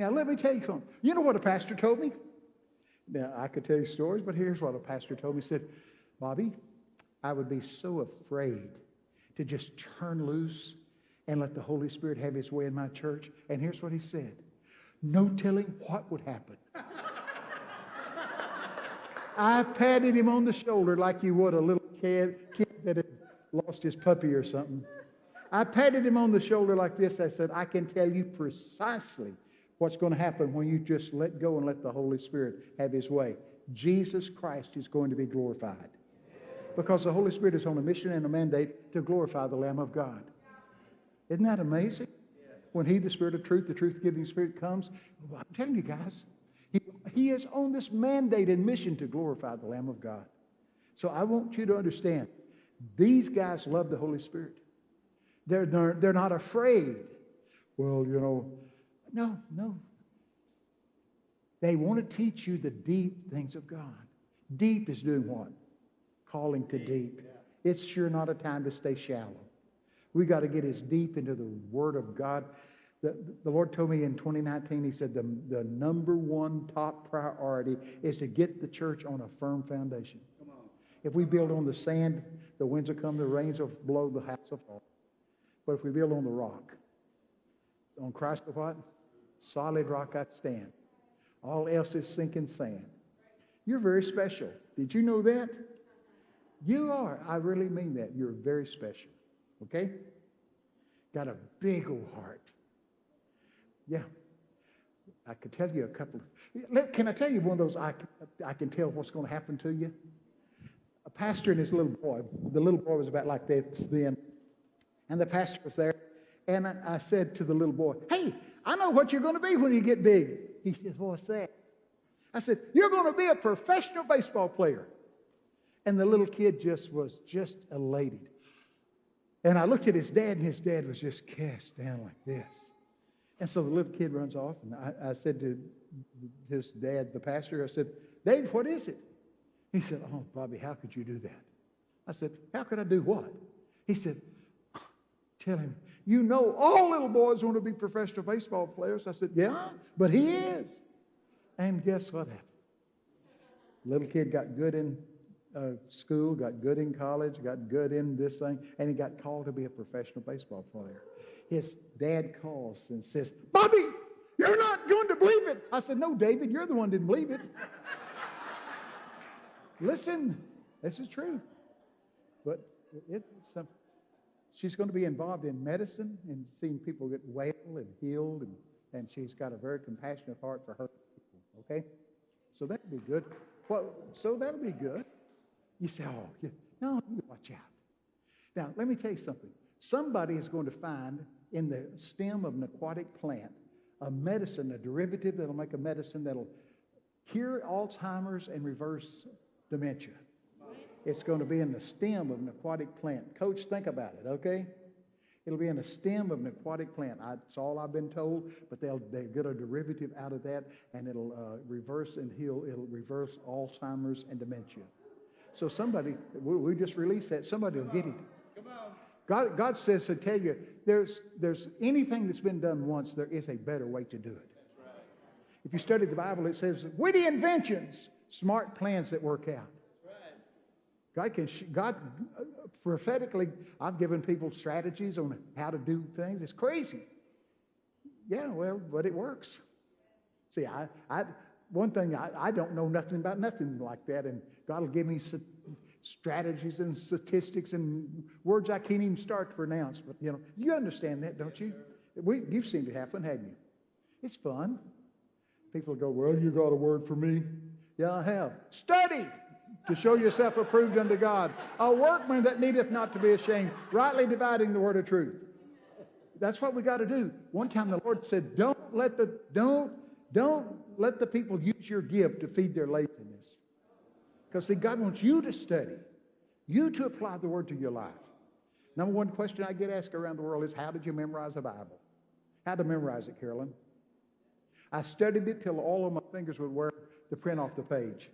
Now, let me tell you something. You know what a pastor told me? Now, I could tell you stories, but here's what a pastor told me. He said, Bobby, I would be so afraid to just turn loose and let the Holy Spirit have his way in my church. And here's what he said no telling what would happen. I patted him on the shoulder like you would a little kid, kid that had lost his puppy or something. I patted him on the shoulder like this. I said, I can tell you precisely what's going to happen when you just let go and let the Holy Spirit have his way. Jesus Christ is going to be glorified because the Holy Spirit is on a mission and a mandate to glorify the Lamb of God. Isn't that amazing? When He, the Spirit of truth, the truth giving Spirit, comes, I'm telling you guys, he, he is on this mandate and mission to glorify the Lamb of God. So I want you to understand these guys love the Holy Spirit. They're, they're, they're not afraid. Well, you know, no, no. They want to teach you the deep things of God. Deep is doing what? Calling to deep. It's sure not a time to stay shallow. We got to get as deep into the Word of God. The, the Lord told me in 2019, He said the, the number one top priority is to get the church on a firm foundation. If we build on the sand, the winds will come, the rains will blow, the house will fall. But if we build on the rock, on Christ the what? Solid rock I stand. All else is sinking sand. You're very special. Did you know that? You are. I really mean that. You're very special. Okay? Got a big old heart. Yeah. I could tell you a couple. Of, can I tell you one of those I, I can tell what's going to happen to you? A pastor and his little boy. The little boy was about like this then. And the pastor was there. And I, I said to the little boy, Hey, I know what you're going to be when you get big. He says, What's that? I said, You're going to be a professional baseball player. And the little kid just was just elated. And I looked at his dad, and his dad was just cast down like this. And so the little kid runs off, and I, I said to his dad, the pastor, I said, Dave, what is it? He said, Oh, Bobby, how could you do that? I said, How could I do what? He said, Tell him, you know all little boys want to be professional baseball players. I said, Yeah, but he is. And guess what happened? Little kid got good in uh, school, got good in college, got good in this thing, and he got called to be a professional baseball player. His dad calls and says, Bobby, you're not going to believe it. I said, No, David, you're the one didn't believe it. Listen, this is true. But it's uh, she's going to be involved in medicine and seeing people get well and healed, and, and she's got a very compassionate heart for her people. Okay? So that'd be good. Well, so that'll be good. You say, oh, yeah. no, watch out. Now, let me tell you something. Somebody is going to find in the stem of an aquatic plant a medicine, a derivative that'll make a medicine that'll cure Alzheimer's and reverse dementia. It's going to be in the stem of an aquatic plant. Coach, think about it, okay? It'll be in the stem of an aquatic plant. That's all I've been told, but they'll, they'll get a derivative out of that, and it'll uh, reverse and heal. It'll reverse Alzheimer's and dementia. So somebody, we, we just released that. Somebody will get it. God, God says to tell you, there's, there's anything that's been done once, there is a better way to do it. If you study the Bible, it says witty inventions, smart plans that work out. God can, God uh, prophetically, I've given people strategies on how to do things. It's crazy. Yeah, well, but it works. See, I, I, one thing, I, I don't know nothing about nothing like that, and God will give me strategies and statistics and words I can't even start to pronounce. But you know, you understand that, don't you? We, you've seen it happen, haven't you? It's fun. People go, Well, you got a word for me? Yeah, I have. Study to show yourself approved unto God, a workman that needeth not to be ashamed, rightly dividing the word of truth. That's what we got to do. One time the Lord said, Don't let the don't don't let the people use your gift to feed their laziness. Because, see, God wants you to study, you to apply the word to your life. Number one question I get asked around the world is how did you memorize the Bible? How to memorize it, Carolyn? I studied it till all of my fingers would wear the print off the page.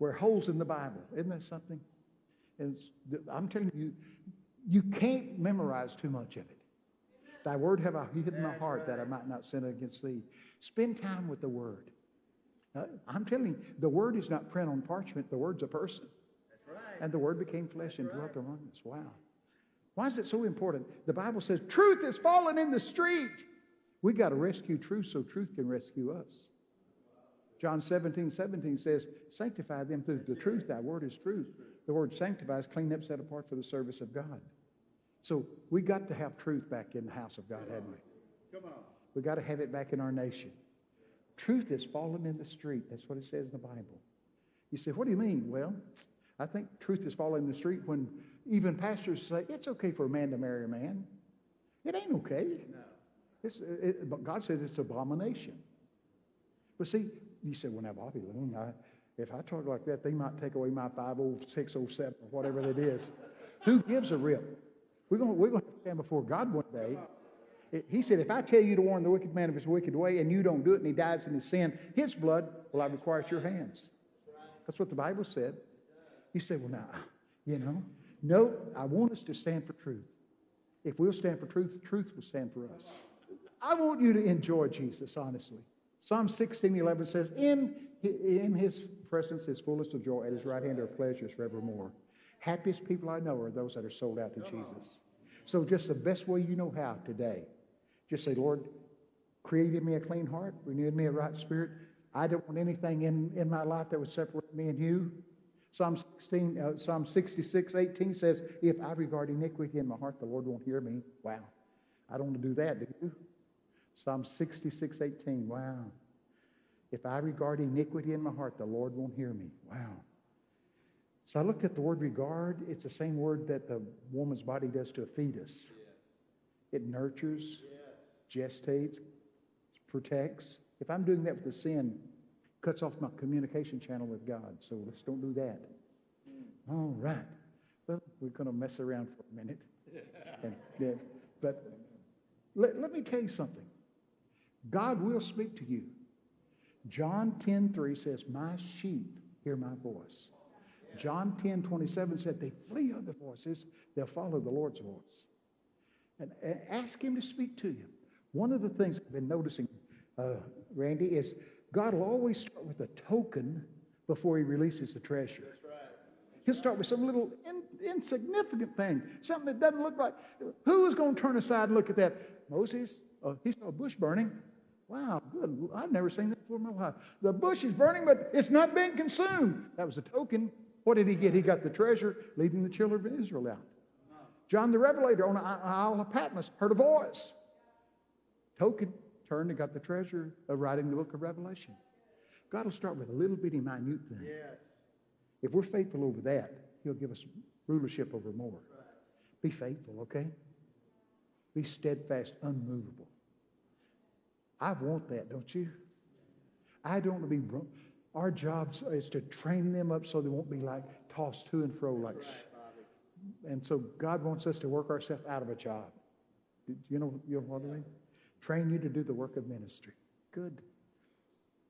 Wear holes in the Bible. Isn't that something? And I'm telling you, you can't memorize too much of it. Thy word have I hid in my heart that I might not sin against thee. Spend time with the word. I'm telling you, the word is not print on parchment, the word's a person. That's right. And the word became flesh and That's dwelt right. among us. Wow. Why is it so important? The Bible says truth is fallen in the street. We got to rescue truth so truth can rescue us. John 17, 17 says, Sanctify them through the truth. Thy word is truth. The word sanctify is clean up, set apart for the service of God. So we got to have truth back in the house of God, haven't we? Come on. We got to have it back in our nation. Truth is fallen in the street. That's what it says in the Bible. You say, what do you mean? Well, I think truth is fallen in the street when even pastors say it's okay for a man to marry a man. It ain't okay. No. It's, it, but God says it's abomination. But see, you said, well, now, Bobby I, if I talk like that, they might take away my 50607 or whatever that is. Who gives a rip? We're going we're to stand before God one day. He said, if I tell you to warn the wicked man of his wicked way and you don't do it and he dies in his sin, his blood will I require at your hands. That's what the Bible said. You say, well, now, you know, no, I want us to stand for truth. If we'll stand for truth, truth will stand for us. I want you to enjoy Jesus, honestly. Psalm 16, 11 says, in, in his presence is fullness of joy. At his right hand are pleasures forevermore. Happiest people I know are those that are sold out to Jesus. So just the best way you know how today, just say, Lord, create in me a clean heart, renew in me a right spirit. I don't want anything in, in my life that would separate me and you. Psalm 16, uh, Psalm 66, 18 says, If I regard iniquity in my heart, the Lord won't hear me. Wow. I don't want to do that, do you? Psalm 66, 18. Wow. If I regard iniquity in my heart, the Lord won't hear me. Wow. So I looked at the word regard. It's the same word that the woman's body does to a fetus. It nurtures, gestates, protects. If I'm doing that with the sin, cuts off my communication channel with God. So let's don't do that. Hmm. All right. Well, we're going to mess around for a minute. And, yeah, but let, let me tell you something. God will speak to you. John 10 3 says, My sheep hear my voice. John 10 27 said, They flee other voices, they'll follow the Lord's voice. And, and ask Him to speak to you. One of the things I've been noticing, uh, Randy, is God will always start with a token before He releases the treasure. That's right. He'll start with some little in, insignificant thing, something that doesn't look like. Who is going to turn aside and look at that? Moses, uh, he saw a bush burning. Wow, good. I've never seen that before in my life. The bush is burning, but it's not being consumed. That was a token. What did he get? He got the treasure, leading the children of Israel out. John the Revelator on the Isle of Patmos heard a voice. Token, turned and got the treasure of writing the book of Revelation. God will start with a little bitty minute thing. If we're faithful over that, He'll give us rulership over more. Be faithful, okay? Be steadfast, unmovable. I want that, don't you? I don't want to be. Our job is to train them up so they won't be like tossed to and fro like. sh- And so God wants us to work ourselves out of a job. You know, you know what I mean? Train you to do the work of ministry. Good.